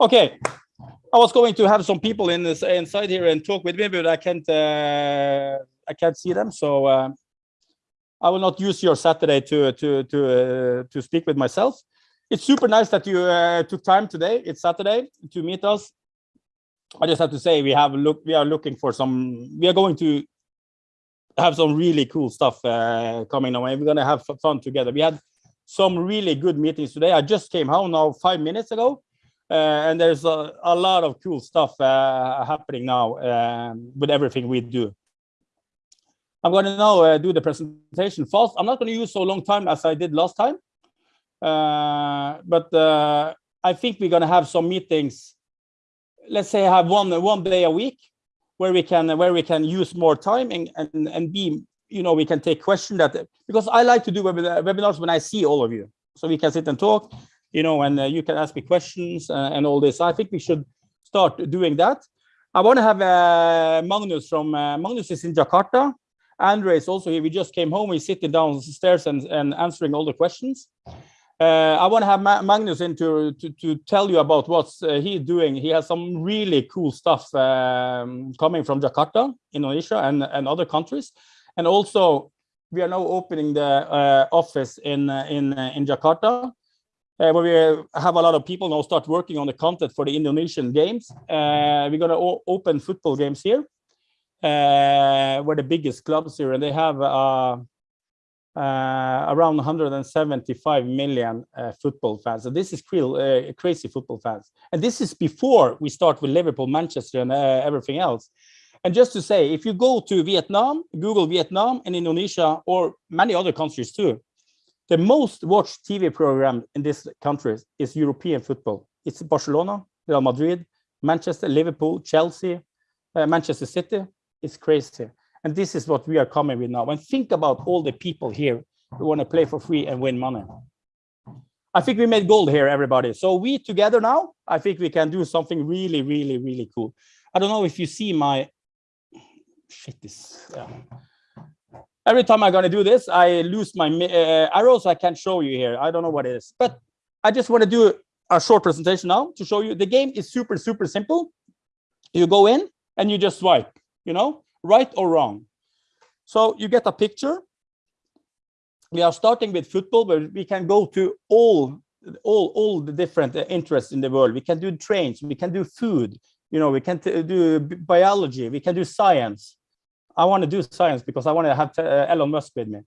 Okay, I was going to have some people in this inside here and talk with me, but I can't. Uh, I can't see them, so uh, I will not use your Saturday to to to uh, to speak with myself. It's super nice that you uh, took time today. It's Saturday to meet us. I just have to say we have look. We are looking for some. We are going to have some really cool stuff uh, coming away. We're gonna have fun together. We had some really good meetings today. I just came home now five minutes ago and there's a, a, lot of cool stuff uh, happening now um, with everything we do. I'm going to now uh, do the presentation fast. I'm not going to use so long time as I did last time, but I think we're going to have some meetings. Let's say have one one day a week where we can where we can use more time and and and be you know we can take questions that because I like to do webinars when I see all of you so we can sit and talk you know, and uh, you can ask me questions uh, and all this. I think we should start doing that. I want to have uh, Magnus from uh, Magnus is in Jakarta. Andre is also here. We just came home. We're sitting downstairs and, and answering all the questions. Uh, I want to have Ma Magnus in to, to, to, tell you about what uh, he's doing. He has some really cool stuff um, coming from Jakarta, Indonesia, and, and other countries. And also, we are now opening the office in, in, in Jakarta uh, where we have a lot of people now start working on the content for the Indonesian games. Uh, we're going to open football games here. Uh, we're the biggest clubs here, and they have uh, uh, around 175 million football fans. So this is real, crazy football fans. And this is before we start with Liverpool, Manchester, and everything else. And just to say, if you go to Vietnam, Google Vietnam and Indonesia, or many other countries too, the most watched TV program in this country is European football. It's Barcelona, Real Madrid, Manchester, Liverpool, Chelsea, uh, Manchester City. It's crazy. And this is what we are coming with now. And think about all the people here who want to play for free and win money. I think we made gold here, everybody. So we together now, I think we can do something really, really, really cool. I don't know if you see my shit this. Yeah every time I'm going to do this, I lose my uh, arrows. I can't show you here. I don't know what it is, but I just want to do a short presentation now to show you the game is super, super simple. You go in and you just swipe, you know, right or wrong. So you get a picture. We are starting with football, but we can go to all, all, all the different uh, interests in the world. We can do trains, we can do food, you know, we can do biology, we can do science I want to do science because I want to have uh, Elon Musk with me.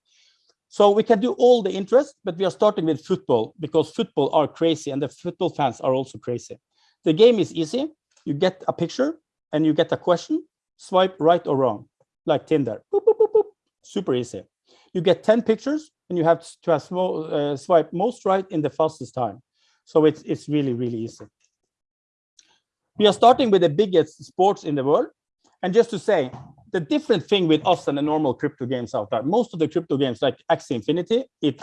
So we can do all the interest, but we are starting with football because football are crazy and the football fans are also crazy. The game is easy. You get a picture and you get a question, swipe right or wrong, like Tinder. Boop, boop, boop, Super easy. You get 10 pictures and you have to have small, uh, swipe most right in the fastest time. So it's, it's really, really easy. We are starting with the biggest sports in the world. And just to say, the different thing with us and the normal crypto games out there, most of the crypto games like Axie Infinity, it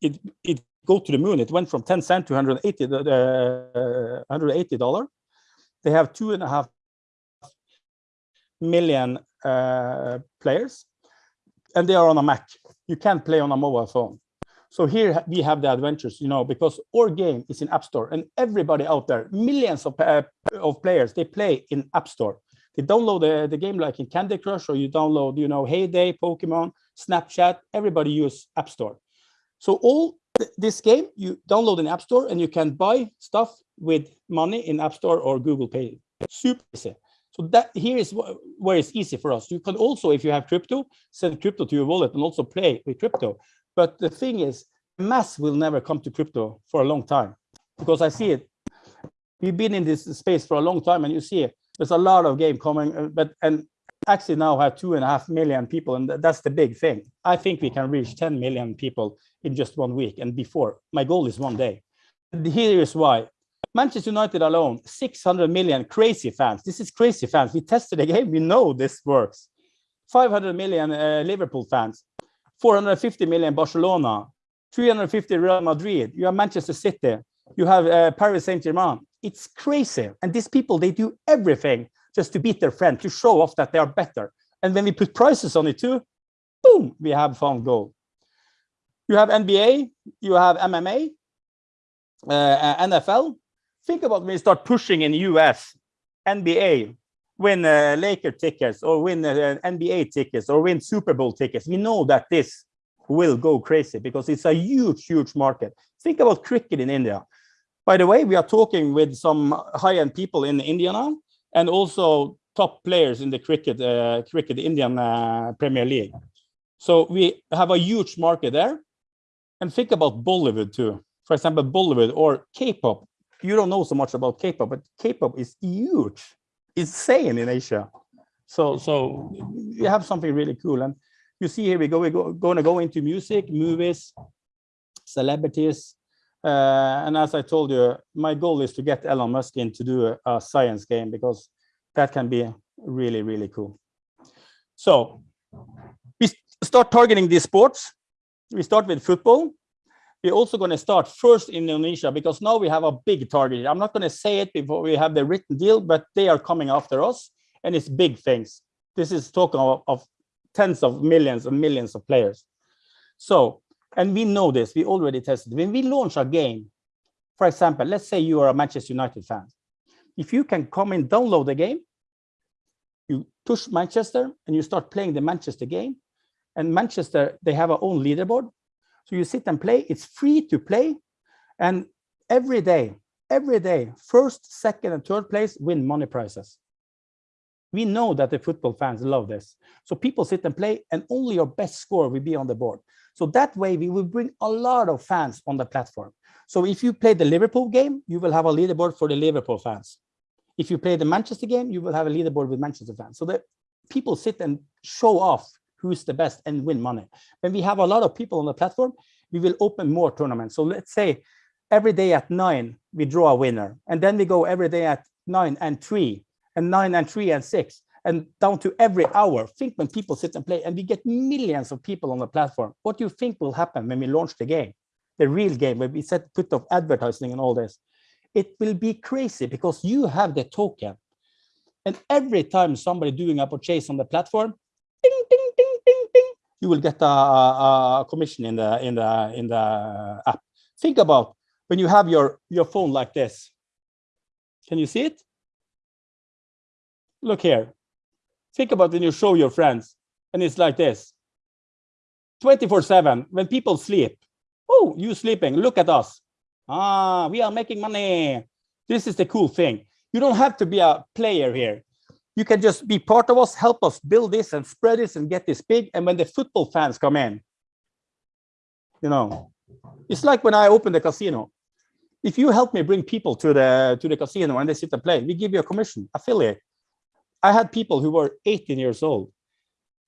it it go to the moon. It went from 10 cent to 180 uh, 180 dollar. They have two and a half million uh, players, and they are on a Mac. You can't play on a mobile phone. So here we have the adventures, you know, because our game is in App Store, and everybody out there, millions of uh, of players, they play in App Store. You download the, the game like in Candy Crush or you download, you know, Hay Day, Pokemon, Snapchat, everybody use App Store. So all th this game, you download in App Store and you can buy stuff with money in App Store or Google Pay. Super easy. So that here is wh where it's easy for us. You can also, if you have crypto, send crypto to your wallet and also play with crypto. But the thing is, mass will never come to crypto for a long time because I see it. We've been in this space for a long time and you see it there's a lot of game coming, uh, but and actually now have two and a half million people, and that's the big thing. I think we can reach 10 million people in just one week. And before, my goal is one day. Here is why. Manchester United alone, 600 million crazy fans. This is crazy fans. We tested the game. We know this works. 500 million uh, Liverpool fans, 450 million Barcelona, 350 Real Madrid. You have Manchester City. You have uh, Paris Saint-Germain it's crazy. And these people, they do everything just to beat their friend, to show off that they are better. And when we put prices on it too, boom, we have found gold. You have NBA, you have MMA, uh, NFL, think about when you start pushing in US, NBA, win uh, Laker tickets or win uh, NBA tickets or win Super Bowl tickets. We know that this will go crazy because it's a huge, huge market. Think about cricket in India. By the way, we are talking with some high-end people in India now, and also top players in the cricket, uh, cricket Indian uh, Premier League. So we have a huge market there. And think about Bollywood too. For example, Bollywood or K-pop. You don't know so much about K-pop, but K-pop is huge, insane in Asia. So, so we have something really cool. And you see here we go, we're go, going to go into music, movies, celebrities. Uh, and as I told you, my goal is to get Elon Musk in to do a, a science game because that can be really, really cool. So we start targeting these sports. We start with football. We're also going to start first in Indonesia because now we have a big target. I'm not going to say it before we have the written deal, but they are coming after us and it's big things. This is talking of, of tens of millions and millions of players. So, and we know this, we already tested. When we launch a game, for example, let's say you are a Manchester United fan. If you can come and download the game, you push Manchester and you start playing the Manchester game. And Manchester, they have our own leaderboard. So you sit and play, it's free to play. And every day, every day, first, second, and third place win money prizes. We know that the football fans love this. So people sit and play and only your best score will be on the board. So that way we will bring a lot of fans on the platform. So if you play the Liverpool game, you will have a leaderboard for the Liverpool fans. If you play the Manchester game, you will have a leaderboard with Manchester fans. So that people sit and show off who's the best and win money. When we have a lot of people on the platform, we will open more tournaments. So let's say every day at nine, we draw a winner. And then we go every day at nine and three and nine and three and six and down to every hour. Think when people sit and play and we get millions of people on the platform. What do you think will happen when we launch the game, the real game, where we set put of advertising and all this? It will be crazy because you have the token. And every time somebody doing a purchase on the platform, ding, ding, ding, ding, ding, you will get a, a, a commission in the in the in the app. Think about when you have your your phone like this. Can you see it? look here. Think about when you show your friends and it's like this. 24 seven, when people sleep. Oh, you sleeping, look at us. Ah, we are making money. This is the cool thing. You don't have to be a player here. You can just be part of us, help us build this and spread this and get this big. And when the football fans come in, you know, it's like when I opened the casino. If you help me bring people to the to the casino and they sit and play, we give you a commission, affiliate. I had people who were 18 years old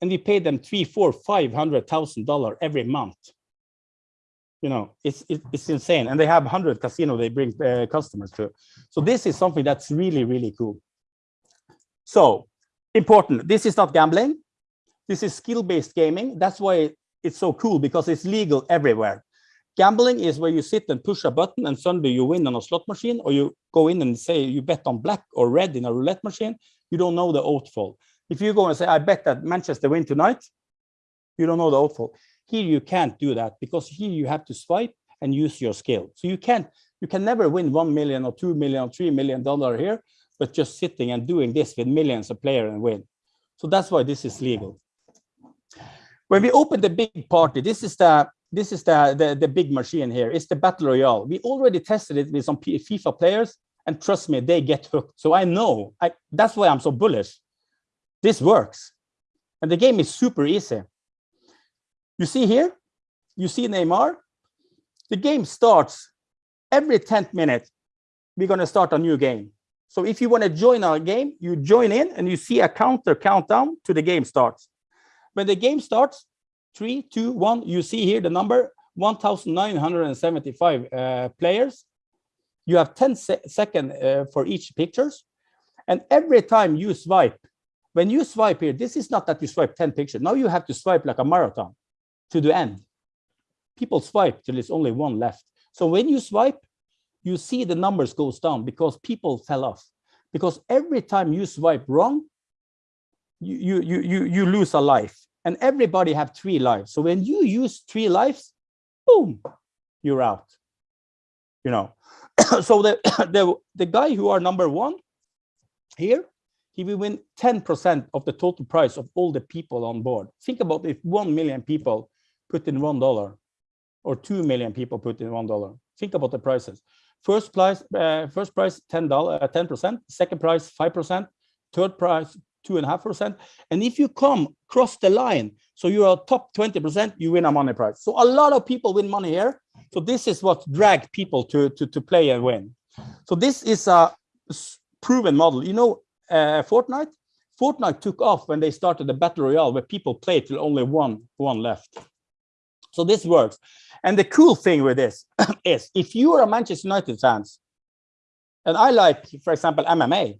and we paid them three, four, five hundred thousand dollars every month. You know, it's it's insane, and they have hundred casino they bring uh, customers to. So this is something that's really really cool. So important. This is not gambling. This is skill-based gaming. That's why it's so cool because it's legal everywhere. Gambling is where you sit and push a button and suddenly you win on a slot machine, or you go in and say you bet on black or red in a roulette machine, you don't know the outfall. If you go and say, I bet that Manchester win tonight, you don't know the outfall. Here you can't do that because here you have to swipe and use your skill. So you can't, you can never win 1 million or 2 million or 3 million dollar here, but just sitting and doing this with millions of players and win. So that's why this is legal. When we open the big party, this is the this is the, the, the big machine here. It's the battle royale. We already tested it with some FIFA players and trust me, they get hooked. So I know, I, that's why I'm so bullish. This works. And the game is super easy. You see here, you see Neymar. The game starts every 10th minute. We're going to start a new game. So if you want to join our game, you join in and you see a counter countdown to the game starts. When the game starts, three, two, one, you see here the number 1,975 uh, players you have 10 se seconds uh, for each pictures. And every time you swipe, when you swipe here, this is not that you swipe 10 pictures. Now you have to swipe like a marathon to the end. People swipe till there's only one left. So when you swipe, you see the numbers goes down because people fell off. Because every time you swipe wrong, you, you, you, you lose a life. And everybody have three lives. So when you use three lives, boom, you're out. You know, so the, the the guy who are number one here, he will win 10% of the total price of all the people on board. Think about if 1 million people put in $1 or 2 million people put in $1. Think about the prices. First price, uh, first price, $10, uh, 10%, second price, 5%, third price, two and a half percent. And if you come cross the line, so you are top 20%, you win a money prize. So a lot of people win money here. So this is what drag people to, to, to play and win. So this is a proven model. You know, uh, Fortnite, Fortnite took off when they started the battle royale where people played till only one, one left. So this works. And the cool thing with this is if you are a Manchester United fans, and I like, for example, MMA,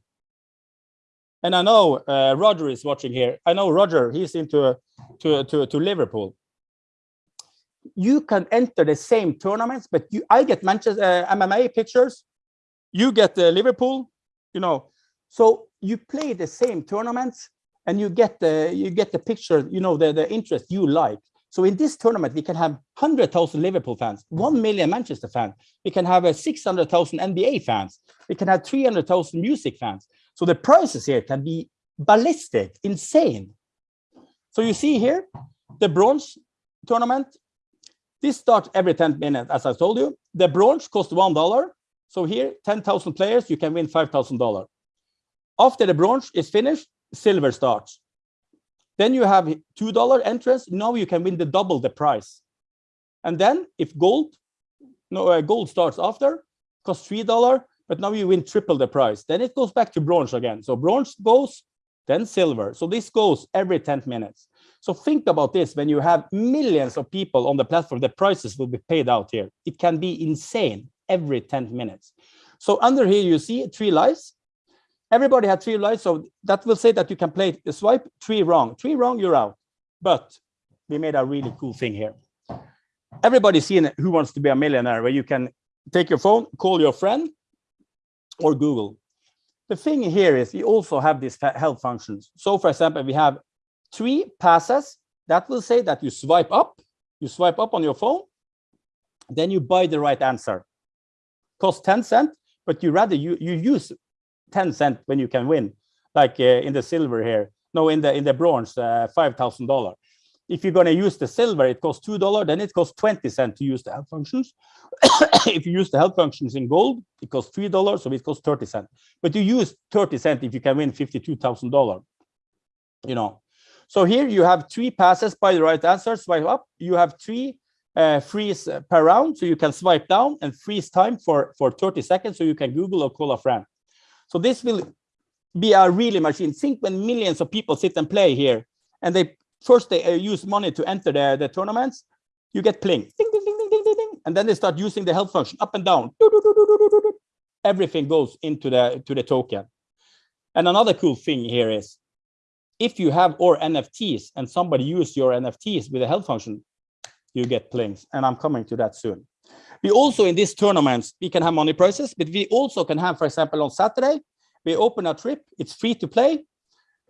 and I know uh, Roger is watching here. I know Roger, he's into to, to, to Liverpool. You can enter the same tournaments, but you, I get Manchester uh, MMA pictures. You get uh, Liverpool, you know. So you play the same tournaments and you get the you get the picture, you know, the, the interest you like. So in this tournament, we can have 100,000 Liverpool fans, 1 million Manchester fans. We can have a 600,000 NBA fans. We can have 300,000 music fans. So the prices here can be ballistic, insane. So you see here, the bronze tournament, this starts every 10 minutes, as I told you. The bronze costs $1. So here, 10,000 players, you can win $5,000. After the bronze is finished, silver starts. Then you have $2 entrance. Now you can win the double the price. And then if gold, no, uh, gold starts after, costs $3, but now you win triple the price. Then it goes back to bronze again. So bronze goes, then silver. So this goes every 10 minutes. So think about this, when you have millions of people on the platform, the prices will be paid out here. It can be insane every 10 minutes. So under here, you see three lives. Everybody had three lives. So that will say that you can play the swipe three wrong, three wrong, you're out. But we made a really cool thing here. Everybody's seen Who Wants to Be a Millionaire, where you can take your phone, call your friend, or Google. The thing here is we also have these help functions. So for example, we have three passes that will say that you swipe up, you swipe up on your phone, then you buy the right answer. Cost 10 cent, but you rather you, you use 10 cent when you can win, like uh, in the silver here. No, in the in the bronze, uh, $5,000. If you're going to use the silver, it costs $2, then it costs 20 cents to use the help functions. if you use the help functions in gold, it costs $3, so it costs 30 cents. But you use 30 cents if you can win $52,000, you know. So here you have three passes buy the right answer, swipe up. You have three uh, freeze per round, so you can swipe down and freeze time for, for 30 seconds, so you can Google or call a friend. So this will be a really machine. Think when millions of people sit and play here, and they first they uh, use money to enter the, the tournaments, you get pling, ding, ding, ding, ding, ding, ding, and then they start using the help function up and down. Everything goes into the to the token. And another cool thing here is, if you have or NFTs and somebody use your NFTs with a help function, you get plings. And I'm coming to that soon. We also in these tournaments, we can have money prizes, but we also can have, for example, on Saturday, we open a trip, it's free to play,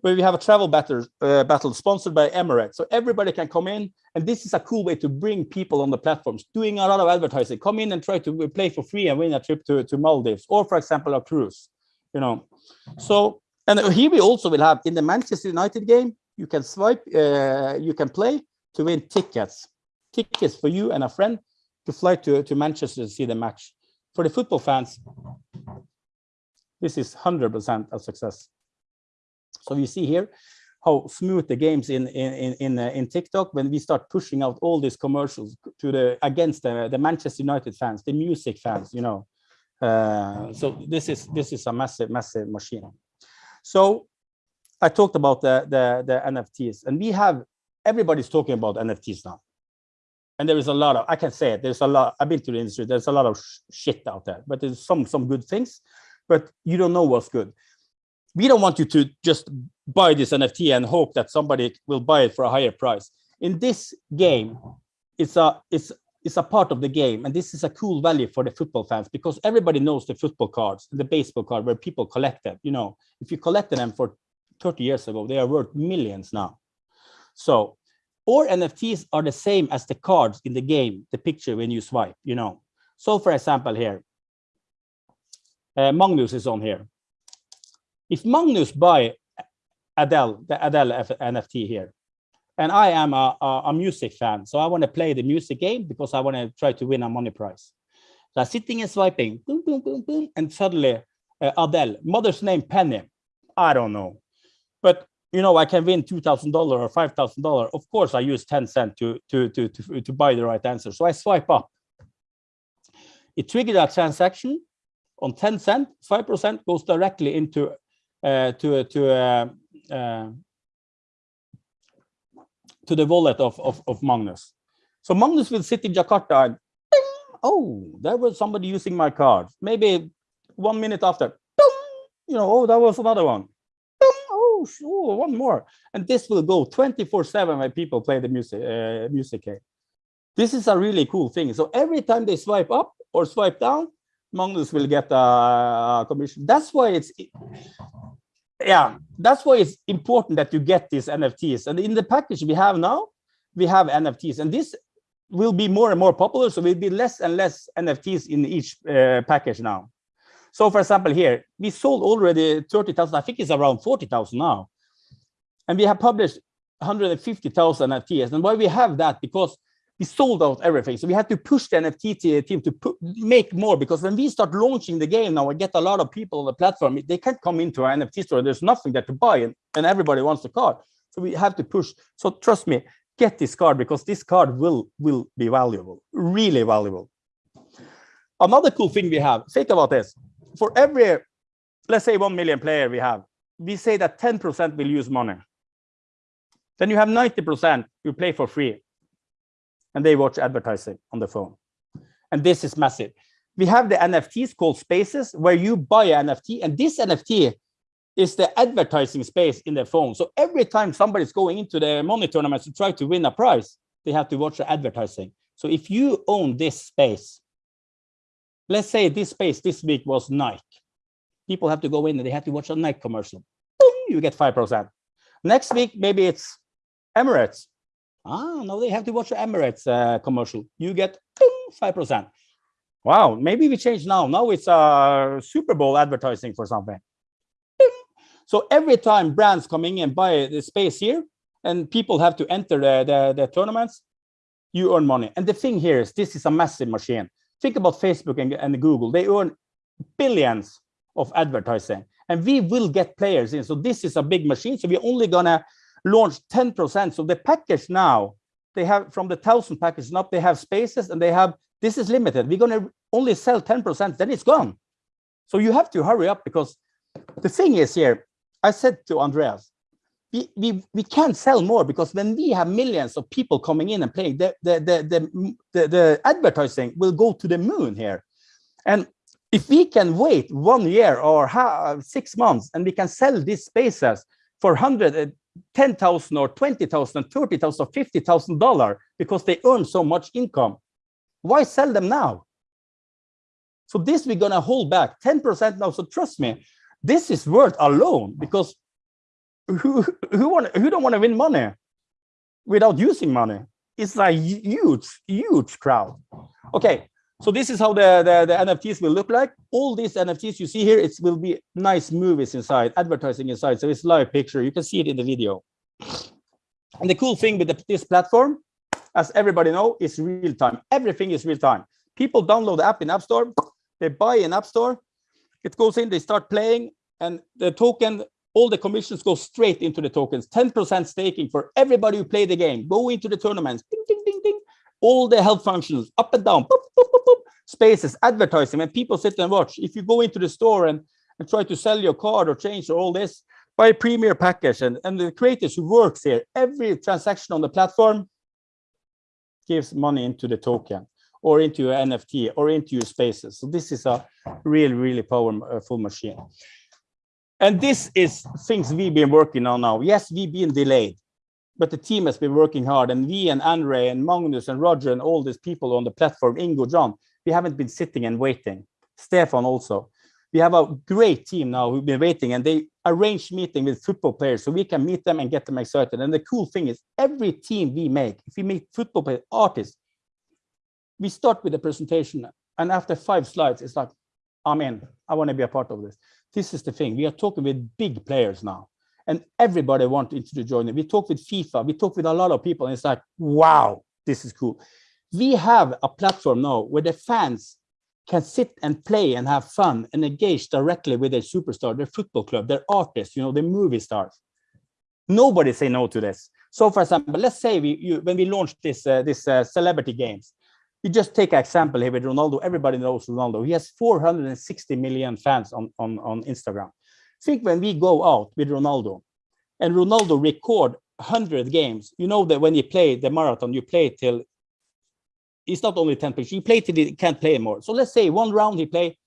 where we have a travel battle, uh, battle sponsored by Emirates. So everybody can come in, and this is a cool way to bring people on the platforms, doing a lot of advertising. Come in and try to play for free and win a trip to, to Maldives, or for example, a cruise, you know. So, and here we also will have in the Manchester United game, you can swipe, uh, you can play to win tickets, tickets for you and a friend to fly to, to Manchester to see the match. For the football fans, this is 100% a success. So you see here how smooth the games in in in uh, in TikTok when we start pushing out all these commercials to the against the, the Manchester United fans, the music fans, you know. Uh, so this is this is a massive massive machine. So I talked about the the the NFTs, and we have everybody's talking about NFTs now. And there is a lot of I can say it. There's a lot. I've been to the industry. There's a lot of sh shit out there, but there's some some good things, but you don't know what's good we don't want you to just buy this NFT and hope that somebody will buy it for a higher price. In this game, it's a it's it's a part of the game, and this is a cool value for the football fans because everybody knows the football cards, the baseball card where people collect them. You know, if you collected them for 30 years ago, they are worth millions now. So, or NFTs are the same as the cards in the game, the picture when you swipe. You know, so for example, here uh, Magnus is on here. If Magnus buy Adele, the Adele F NFT here, and I am a, a, a music fan, so I want to play the music game because I want to try to win a money prize. So I'm sitting and swiping, boom, boom, boom, boom, and suddenly uh, Adele, mother's name Penny, I don't know, but you know I can win two thousand dollar or five thousand dollar. Of course, I use ten cent to to to to to buy the right answer. So I swipe up. It triggered a transaction on 10 cent, 5% goes directly into to to uh, uh, to the wallet of, of, of Magnus. So Magnus will sit in Jakarta and oh, there was somebody using my card. Maybe one minute after, you know, oh, that was another one. Ding, oh, sure, one more. And this will go 24 seven when people play the music, uh, music. This is a really cool thing. So every time they swipe up or swipe down, Magnus will get a commission. That's why it's, yeah, that's why it's important that you get these NFTs. And in the package we have now, we have NFTs, and this will be more and more popular. So we'll be less and less NFTs in each uh, package now. So for example, here we sold already 30,000. I think it's around 40,000 now, and we have published 150,000 NFTs. And why we have that because we sold out everything. So we had to push the NFT team to make more because when we start launching the game now, we get a lot of people on the platform. They can't come into our NFT store. There's nothing there to buy and, and everybody wants the card. So we have to push. So trust me, get this card because this card will, will be valuable, really valuable. Another cool thing we have, think about this. For every, let's say 1 million player we have, we say that 10% will use money. Then you have 90% you play for free and they watch advertising on the phone. And this is massive. We have the NFTs called spaces where you buy an NFT and this NFT is the advertising space in the phone. So every time somebody's going into the money tournament to try to win a prize, they have to watch the advertising. So if you own this space, let's say this space this week was Nike. People have to go in and they have to watch a Nike commercial. Boom, you get 5%. Next week, maybe it's Emirates. Ah, no, they have to watch Emirates uh, commercial. You get 5%. Wow, maybe we change now. Now it's a uh, Super Bowl advertising for something. So every time brands coming in buy the space here and people have to enter the, the, the tournaments, you earn money. And the thing here is this is a massive machine. Think about Facebook and, and Google. They earn billions of advertising and we will get players in. So this is a big machine. So we're only gonna launched 10%. So the package now, they have from the 1000 package up, they have spaces and they have, this is limited. We're going to only sell 10%, then it's gone. So you have to hurry up because the thing is here, I said to Andreas, we, we, we can't sell more because when we have millions of people coming in and playing, the, the, the, the, the, the advertising will go to the moon here. And if we can wait one year or six months and we can sell these spaces for 100 10,000 or 20,000, 30,000 or 50,000 dollars because they earn so much income. Why sell them now? So this we're gonna hold back 10% now. So trust me, this is worth alone because who who want who don't want to win money without using money? It's a huge, huge crowd. Okay, so this is how the, the, the, NFTs will look like. All these NFTs you see here, it will be nice movies inside, advertising inside. So it's live picture. You can see it in the video. And the cool thing with the, this platform, as everybody know, is real time. Everything is real time. People download the app in App Store. They buy in App Store. It goes in, they start playing, and the token, all the commissions go straight into the tokens. 10% staking for everybody who play the game. Go into the tournaments. Ding, ding, ding, ding all the health functions up and down, boop, spaces, advertising, and people sit and watch. If you go into the store and, and try to sell your card or change or all this, buy a premier package and, and the creators who works here, every transaction on the platform gives money into the token or into your NFT or into your spaces. So this is a really, really powerful uh, machine. And this is things we've been working on now. Yes, we've been delayed but the team has been working hard and we and Andre and Magnus and Roger and all these people on the platform, Ingo, John, we haven't been sitting and waiting. Stefan also. We have a great team now who've been waiting and they arrange meeting with football players so we can meet them and get them excited. And the cool thing is every team we make, if we meet football players, artists, we start with a presentation and after five slides, it's like, I'm in, I want to be a part of this. This is the thing. We are talking with big players now, and everybody wants to join it. We talk with FIFA. We talk with a lot of people, and it's like, wow, this is cool. We have a platform now where the fans can sit and play and have fun and engage directly with their superstar, their football club, their artists, you know, the movie stars. Nobody say no to this. So, for example, let's say we you, when we launched this uh, this uh, celebrity games, you just take an example here with Ronaldo. Everybody knows Ronaldo. He has 460 million fans on on on Instagram. Think when we go out with Ronaldo, and Ronaldo record 100 games. You know that when you play the marathon, you play till it's not only 10 pitches. He played till he can't play anymore. So let's say one round he play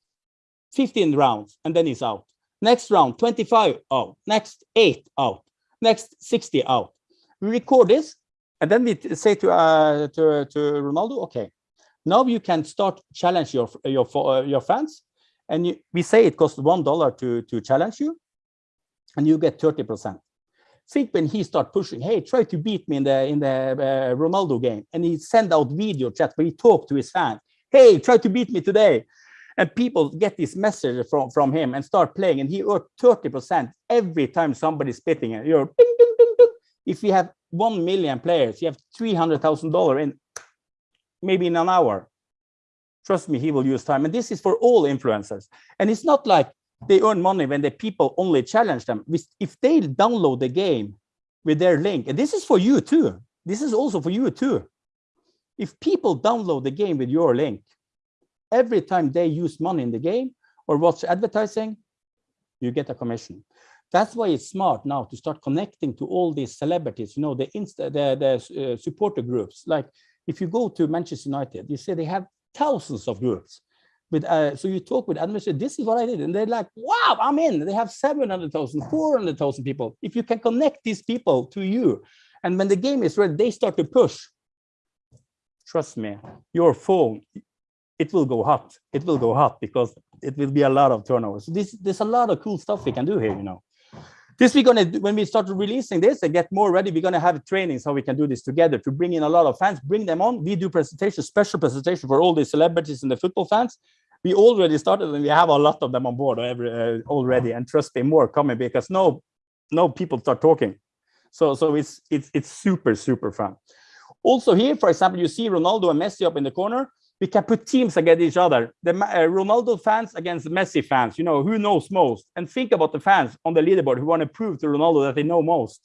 15 rounds and then he's out. Next round 25 out. Next eight out. Next 60 out. We record this and then we say to uh, to to Ronaldo, okay, now you can start challenge your your uh, your fans, and you, we say it costs one dollar to to challenge you, and you get 30 percent think when he start pushing, hey, try to beat me in the in the uh, Ronaldo game, and he send out video chat where he talk to his fans, hey, try to beat me today, and people get this message from from him and start playing, and he earn 30 percent every time somebody's spitting it. You're ding, ding, ding, ding. If you have one million players, you have three hundred thousand dollar in maybe in an hour. Trust me, he will use time, and this is for all influencers. And it's not like they earn money when the people only challenge them. If they download the game with their link, and this is for you too, this is also for you too. If people download the game with your link, every time they use money in the game or watch advertising, you get a commission. That's why it's smart now to start connecting to all these celebrities, you know, the, Insta, the, the uh, supporter groups. Like if you go to Manchester United, you see they have thousands of groups with uh, so you talk with administrators this is what i did. And they're like wow i'm in. They have 700,000 400,000 people. If you can connect these people to you and when the game is ready they start to push. Trust me your phone it will go hot. It will go hot because it will be a lot of turnover. So this there's a lot of cool stuff we can do here you know. This we're gonna when we start releasing this and get more ready we're gonna have trainings how we can do this together to bring in a lot of fans bring them on. We do presentations special presentation for all the celebrities and the football fans we already started and we have a lot of them on board every, uh, already and trust me more coming because no no people start talking. So so it's it's it's super super fun. Also here for example you see ronaldo and messi up in the corner. We can put teams against each other. The uh, ronaldo fans against messi fans you know who knows most? And think about the fans on the leaderboard who want to prove to ronaldo that they know most.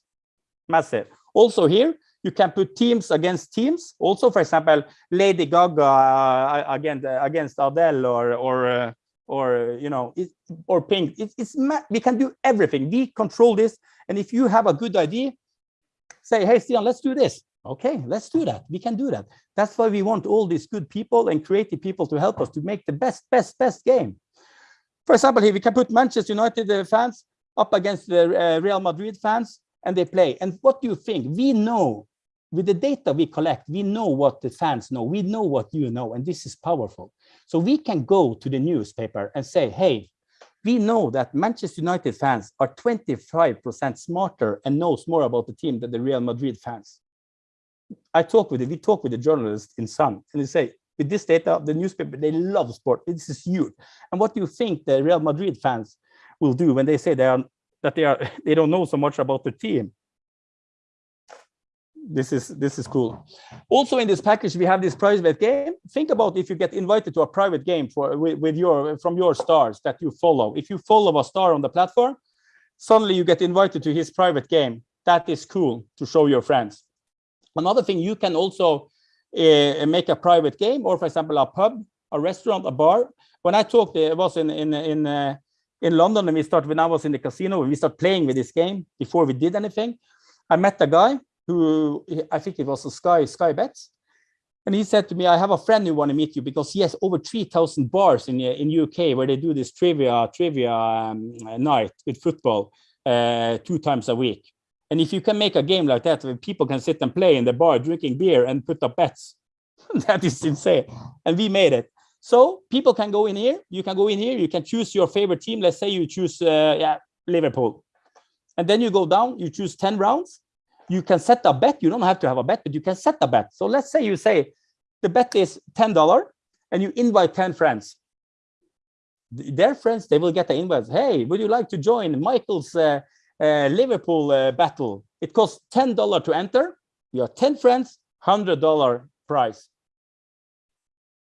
Massive also here you can put teams against teams. Also, for example, Lady Gaga uh, against uh, against Adele or or uh, or you know it, or Pink. It, it's we can do everything. We control this, and if you have a good idea, say, "Hey, Stian, let's do this." Okay, let's do that. We can do that. That's why we want all these good people and creative people to help us to make the best, best, best game. For example, here we can put Manchester United fans up against the Real Madrid fans and they play. And what do you think? We know with the data we collect, we know what the fans know, we know what you know, and this is powerful. So we can go to the newspaper and say, hey, we know that Manchester United fans are 25% smarter and knows more about the team than the Real Madrid fans. I talk with it, we talk with the journalists in Sun, and they say, with this data, the newspaper, they love sport. This is huge. And what do you think the Real Madrid fans will do when they say they are that they are they don't know so much about the team? this is this is cool. Also in this package we have this private game. Think about if you get invited to a private game for with, with, your from your stars that you follow. If you follow a star on the platform suddenly you get invited to his private game. That is cool to show your friends. Another thing you can also uh, make a private game or for example a pub a restaurant a bar. When i talked it was in in in uh, in london and we started when i was in the casino we started playing with this game before we did anything i met a guy who I think it was a Sky Sky Bets, and he said to me, "I have a friend who want to meet you because he has over three thousand bars in in UK where they do this trivia trivia um, night with football uh, two times a week. And if you can make a game like that, where people can sit and play in the bar drinking beer and put up bets, that is insane. And we made it. So people can go in here. You can go in here. You can choose your favorite team. Let's say you choose uh, yeah Liverpool, and then you go down. You choose ten rounds you can set a bet. You don't have to have a bet, but you can set a bet. So let's say you say the bet is $10 and you invite 10 friends. their friends, they will get the invite. Hey, would you like to join Michael's uh, uh, Liverpool uh, battle? It costs $10 to enter. You have 10 friends, $100 prize.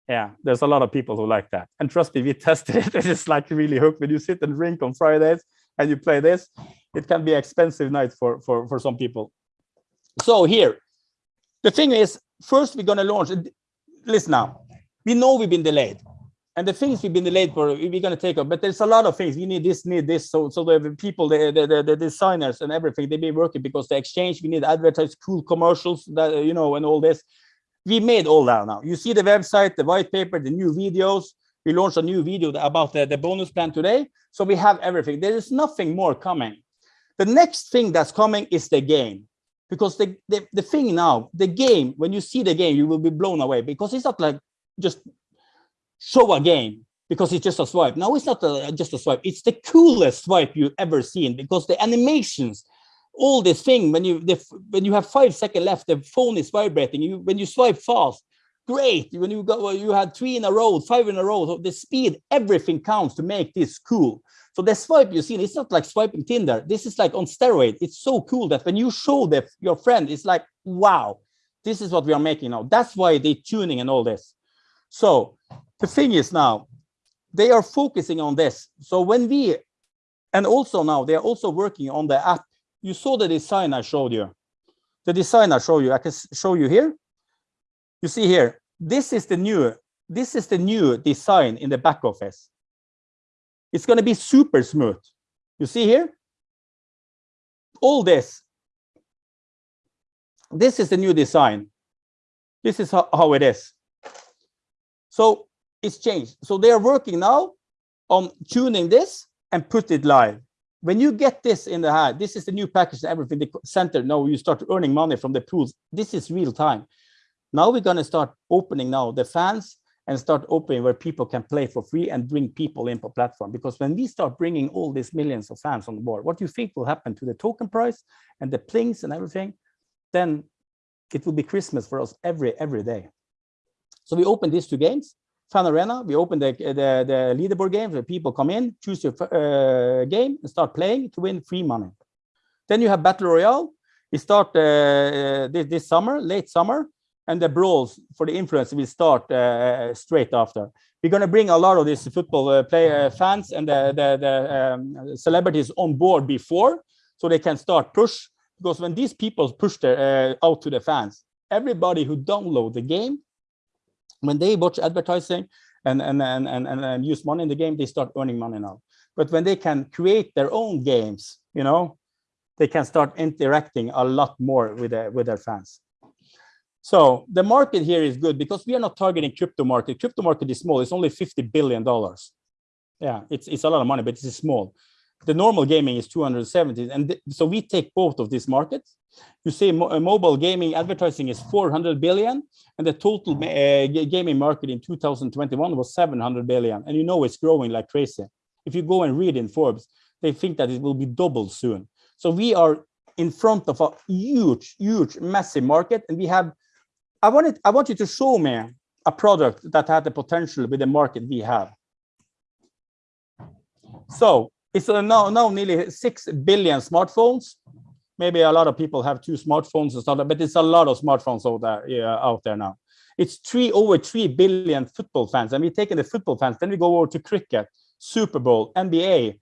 Yeah, there's a lot of people who like that. And trust me, we tested it. It's like really hooked when you sit and drink on Fridays and you play this. It can be expensive night for, for, for some people. So here, the thing is, first we're going to launch. Listen now, we know we've been delayed and the things we've been delayed for we're going to take up but there's a lot of things we need this need this so so the people the the, the designers and everything they've been working because the exchange we need advertise cool commercials that you know and all this we made all that now. You see the website the white paper the new videos. We launched a new video about the, the bonus plan today. So we have everything. There is nothing more coming. The next thing that's coming is the game. Because the, the the thing now the game when you see the game you will be blown away because it's not like just show a game because it's just a swipe. Now it's not a, just a swipe. It's the coolest swipe you've ever seen because the animations, all this thing, when you the, when you have five seconds left, the phone is vibrating. You when you swipe fast, great. When you go, you had three in a row, five in a row. So the speed, everything counts to make this cool. So the swipe you see, it's not like swiping Tinder. This is like on steroid. It's so cool that when you show the, your friend, it's like, wow, this is what we are making now. That's why they tuning and all this. So the thing is now, they are focusing on this. So when we, and also now they are also working on the app. You saw the design I showed you. The design I show you, I can show you here. You see here, this is the new, this is the new design in the back office. It's going to be super smooth. You see here? All this. This is the new design. This is how, how it is. So it's changed. So they are working now on tuning this and put it live. When you get this in the hand, this is the new package and everything, the center, now you start earning money from the pools. This is real time. Now we're going to start opening now the fans and start opening where people can play for free and bring people in for platform. Because when we start bringing all these millions of fans on the board, what do you think will happen to the token price and the plings and everything? Then it will be Christmas for us every every day. So we open these two games Fan Arena, we open the, the, the leaderboard game where people come in, choose your uh, game and start playing to win free money. Then you have Battle Royale. We start uh, uh, this, this summer, late summer, and the brawls for the influence will start uh, straight after. We're going to bring a lot of these football uh, player fans and the, the, the um, celebrities on board before, so they can start push. Because when these people push their, uh, out to the fans, everybody who download the game when they watch advertising and, and, and, and, and use money in the game, they start earning money now. But when they can create their own games, you know, they can start interacting a lot more with their, with their fans. So the market here is good because we are not targeting crypto market. Crypto market is small. It's only $50 billion. Yeah, it's, it's a lot of money, but it's small the normal gaming is 270 and so we take both of these markets. You see mo uh, mobile gaming advertising is 400 billion and the total uh, gaming market in 2021 was 700 billion and you know it's growing like crazy. If you go and read in forbes they think that it will be doubled soon. So we are in front of a huge huge massive market and we have i wanted i want you to show me a product that had the potential with the market we have. So it's now, now nearly 6 billion smartphones. Maybe a lot of people have two smartphones and stuff, but it's a lot of smartphones out there, yeah, out there now. It's three over 3 billion football fans. And we're taking the football fans, then we go over to cricket, Super Bowl, NBA,